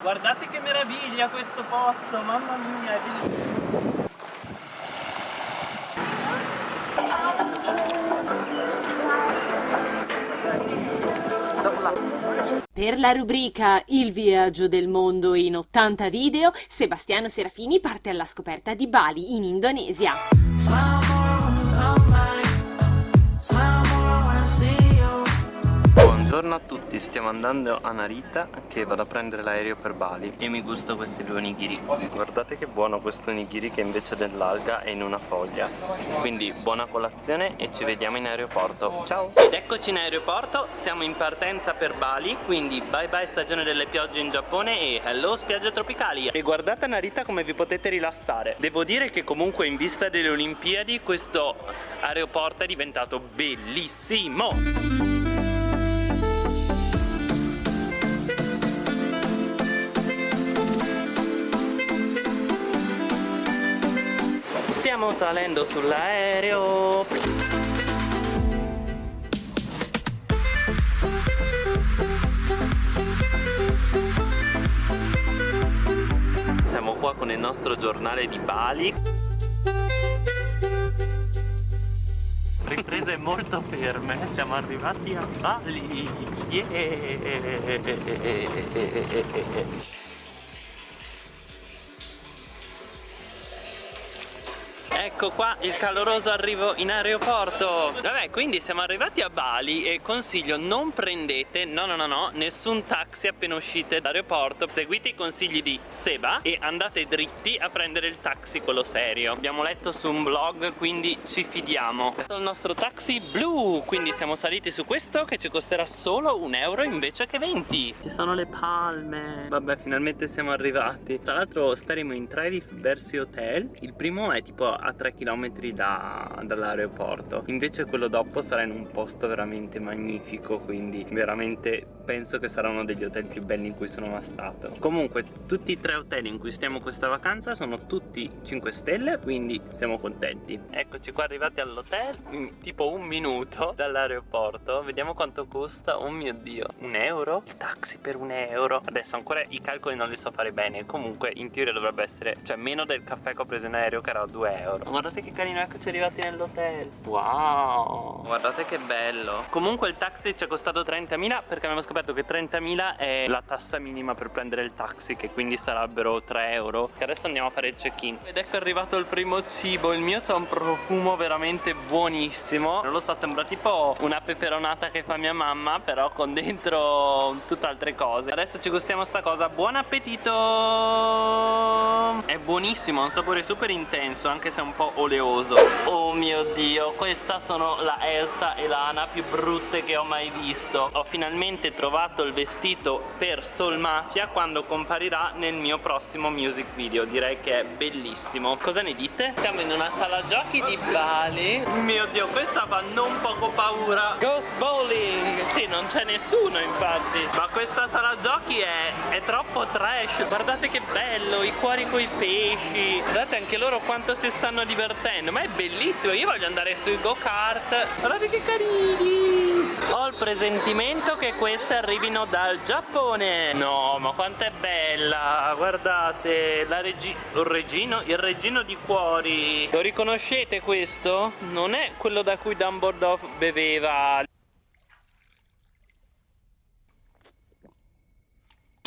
Guardate che meraviglia questo posto, mamma mia, è bellissimo. Per la rubrica Il viaggio del mondo in 80 video, Sebastiano Serafini parte alla scoperta di Bali in Indonesia. Buongiorno a tutti, stiamo andando a Narita che vado a prendere l'aereo per Bali. E mi gusto questi due onigiri. Guardate che buono questo onigiri che invece dell'alga è in una foglia. Quindi buona colazione e ci vediamo in aeroporto. Ciao! Ed eccoci in aeroporto, siamo in partenza per Bali Quindi bye bye stagione delle piogge in Giappone e hello spiagge tropicali. E guardate a Narita come vi potete rilassare. Devo dire che comunque in vista delle Olimpiadi questo aeroporto è diventato bellissimo Salendo sull'aereo. Siamo qua con il nostro giornale di Bali. Riprese molto ferme, siamo arrivati a Bali. Yeah. Ecco qua il caloroso arrivo in aeroporto. Vabbè quindi siamo arrivati a Bali e consiglio non prendete No no no no nessun taxi appena uscite dall'aeroporto. Seguite i consigli di Seba e andate dritti a prendere il taxi quello serio. Abbiamo letto su un blog quindi ci fidiamo. Il nostro taxi blu Quindi siamo saliti su questo che ci costerà solo un euro invece che 20 Ci sono le palme. Vabbè finalmente siamo arrivati. Tra l'altro staremo in tre diversi hotel. Il primo è tipo a 3 km da, dall'aeroporto. Invece quello dopo sarà in un posto veramente magnifico quindi veramente penso che sarà uno degli hotel più belli in cui sono mai stato. Comunque tutti i tre hotel in cui stiamo questa vacanza sono tutti 5 stelle quindi siamo contenti. Eccoci qua arrivati all'hotel tipo un minuto dall'aeroporto. Vediamo quanto costa oh mio dio un euro? il taxi per un euro. Adesso ancora i calcoli non li so fare bene. Comunque in teoria dovrebbe essere cioè meno del caffè che ho preso in aereo che era 2 euro Guardate che carino, eccoci arrivati nell'hotel. Wow. Guardate che bello. Comunque il taxi ci è costato 30.000 perché abbiamo scoperto che 30.000 è la tassa minima per prendere il taxi Che quindi sarebbero 3 euro. Che adesso andiamo a fare il check-in. Ed ecco arrivato il primo cibo. Il mio c'ha un profumo veramente buonissimo. Non lo so, sembra tipo una peperonata che fa mia mamma Però con dentro tutt'altre cose. Adesso ci gustiamo sta cosa. Buon appetito! È buonissimo, ha un sapore super intenso Anche se è un po' oleoso. Oh mio dio Questa sono la Elsa e la Anna più brutte che ho mai visto. Ho finalmente trovato il vestito per Soul Mafia Quando comparirà nel mio prossimo music video. Direi che è bellissimo. Cosa ne dite? Siamo in una sala giochi di Bali. Mio dio questa fa non poco paura. Ghost Bowling. Sì non c'è nessuno infatti. Ma questa sala giochi è, è troppo trash. Guardate che bello I cuori coi pesci. Guardate anche loro quanto si stanno divertendo Ma è bellissimo Io voglio andare sui go-kart. Guardate che carini! Ho il presentimento che queste arrivino dal Giappone. No ma quanto è bella Guardate regi il regino Il regino di cuori. Lo riconoscete questo? Non è quello da cui Dumbledore beveva.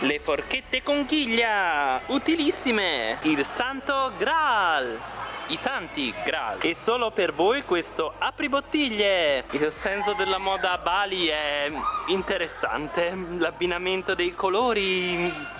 Le forchette conchiglia Utilissime. Il santo graal i santi Graal e solo per voi questo apribottiglie. Il senso della moda a Bali è interessante l'abbinamento dei colori.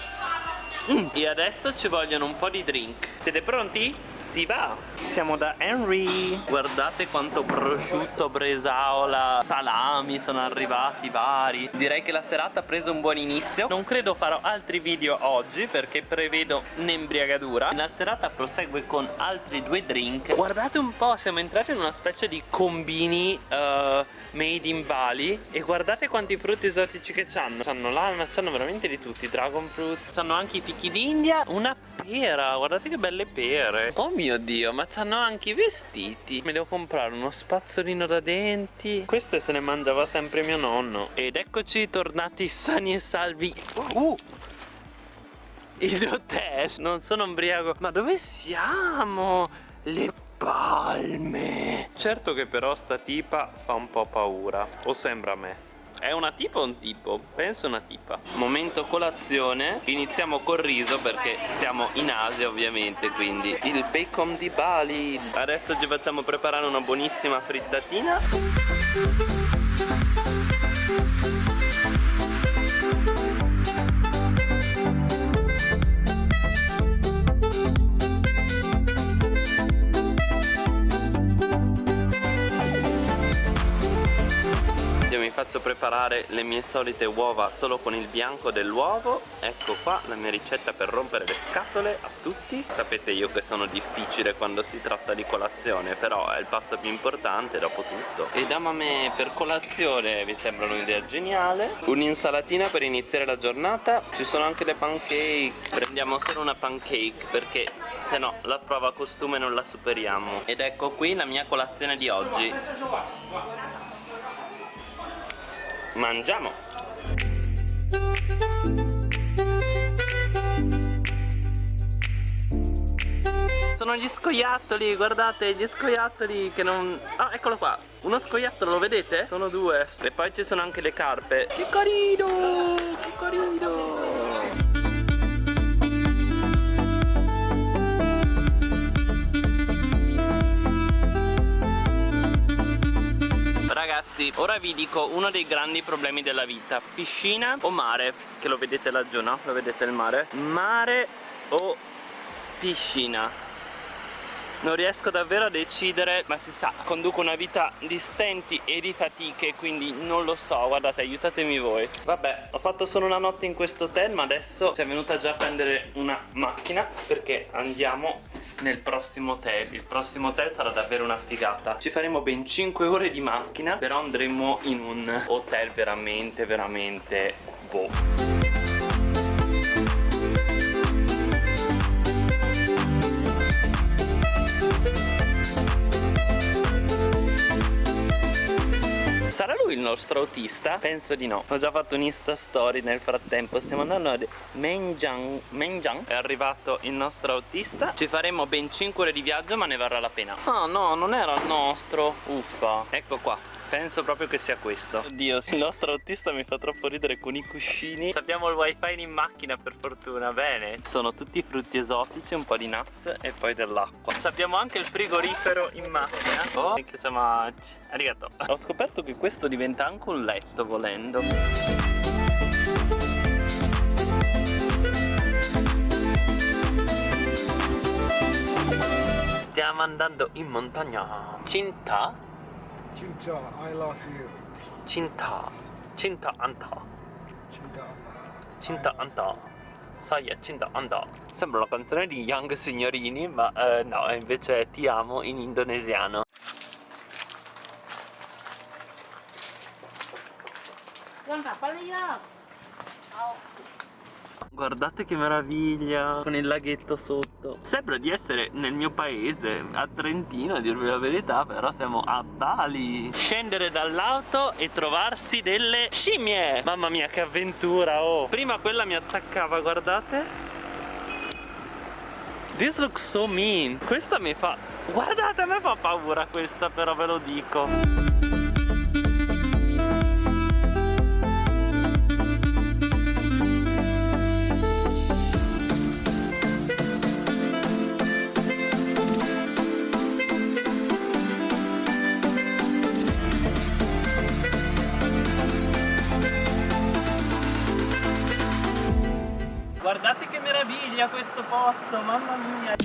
Mm. e adesso ci vogliono un po' di drink. Siete pronti? si va siamo da Henry. Guardate quanto prosciutto, bresaola. Salami sono arrivati vari. Direi che la serata ha preso un buon inizio. Non credo farò altri video oggi perché prevedo un'embriagadura. La serata prosegue con altri due drink. Guardate un po' siamo entrati in una specie di combini uh, made in Bali. E guardate quanti frutti esotici che c'hanno. C'hanno l'ananas, c'hanno veramente di tutti. Dragon fruits. C'hanno anche i fichi d'India. Una pera guardate che belle pere. Oh mio dio ma c'hanno anche i vestiti. Mi devo comprare uno spazzolino da denti. Queste se ne mangiava sempre mio nonno. Ed eccoci tornati sani e salvi. Uh! in hotel. Non sono ubriaco. Ma dove siamo? Le palme. Certo che però sta tipa fa un po' paura. O sembra a me è una tipa o un tipo? Penso una tipa. Momento colazione. Iniziamo col riso perché siamo in Asia ovviamente Quindi. Il bacon di Bali. Adesso ci facciamo preparare una buonissima frittatina preparare le mie solite uova solo con il bianco dell'uovo. Ecco qua la mia ricetta per rompere le scatole a tutti. Sapete io che sono difficile quando si tratta di colazione però è il pasto più importante dopo tutto. E damame per colazione vi sembra un'idea geniale? Un'insalatina per iniziare la giornata. Ci sono anche le pancake. Prendiamo solo una pancake perché se no la prova costume non la superiamo. Ed ecco qui la mia colazione di oggi mangiamo. Sono gli scoiattoli guardate gli scoiattoli che non ah eccolo qua. Uno scoiattolo lo vedete? sono due. E poi ci sono anche le carpe. Che carino che carino Ragazzi, ora vi dico uno dei grandi problemi della vita. Piscina o mare? Che lo vedete laggiù, no? Lo vedete il mare? Mare o piscina? Non riesco davvero a decidere ma si sa conduco una vita di stenti e di fatiche quindi non lo so. Guardate aiutatemi voi. Vabbè ho fatto solo una notte in questo hotel ma adesso si è venuta già a prendere una macchina perché andiamo nel prossimo hotel. Il prossimo hotel sarà davvero una figata. Ci faremo ben 5 ore di macchina Però andremo in un hotel veramente veramente boh il nostro autista? Penso di no. Ho già fatto un insta story nel frattempo. Stiamo andando a Menjiang Menjiang. È arrivato il nostro autista. Ci faremo ben 5 ore di viaggio ma ne varrà la pena. Ah no non era il nostro. Uffa. Ecco qua Penso proprio che sia questo. Oddio, il nostro autista mi fa troppo ridere con i cuscini. Sappiamo il wifi in macchina per fortuna Bene. Sono tutti frutti esotici, un po' di nuts e poi dell'acqua. Sappiamo anche il frigorifero in macchina. Oh, thank you so much Arigato Ho scoperto che questo diventa anche un letto volendo. Stiamo andando in montagna. Cinta Cinta, I love you. Cinta, cinta anta. Cinta, cinta anta. Saya cinta anta. Sembra una canzone di Young Signorini, ma eh, no, invece ti amo in indonesiano. Yang kapan ya? Guardate che meraviglia. Con il laghetto sotto. Sembra di essere nel mio paese A Trentino a dirvi la verità Però siamo a Bali. Scendere dall'auto e trovarsi delle scimmie. Mamma mia che avventura oh. Prima quella mi attaccava guardate. This looks so mean. Questa mi fa Guardate a me fa paura questa però ve lo dico Guardate che meraviglia questo posto, mamma mia!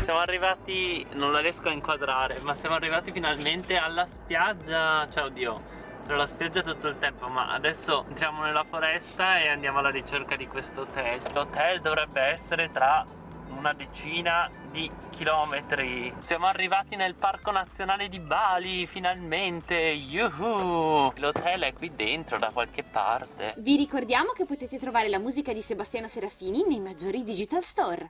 Siamo arrivati, non la riesco a inquadrare, ma siamo arrivati finalmente alla spiaggia, cioè oddio, c'era la spiaggia tutto il tempo ma adesso entriamo nella foresta e andiamo alla ricerca di questo hotel l'hotel dovrebbe essere tra una decina di chilometri. Siamo arrivati nel parco nazionale di Bali finalmente Yuhu! L'hotel è qui dentro da qualche parte. Vi ricordiamo che potete trovare la musica di Sebastiano Serafini nei maggiori digital store